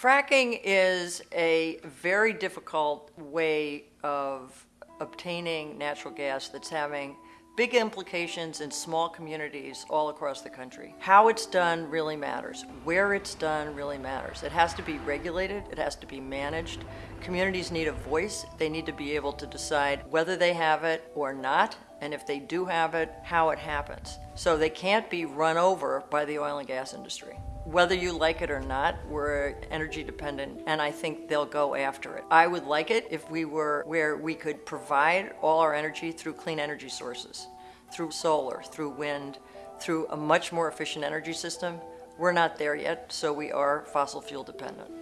Fracking is a very difficult way of obtaining natural gas that's having big implications in small communities all across the country. How it's done really matters. Where it's done really matters. It has to be regulated, it has to be managed. Communities need a voice. They need to be able to decide whether they have it or not, and if they do have it, how it happens. So they can't be run over by the oil and gas industry. Whether you like it or not, we're energy dependent, and I think they'll go after it. I would like it if we were where we could provide all our energy through clean energy sources, through solar, through wind, through a much more efficient energy system. We're not there yet, so we are fossil fuel dependent.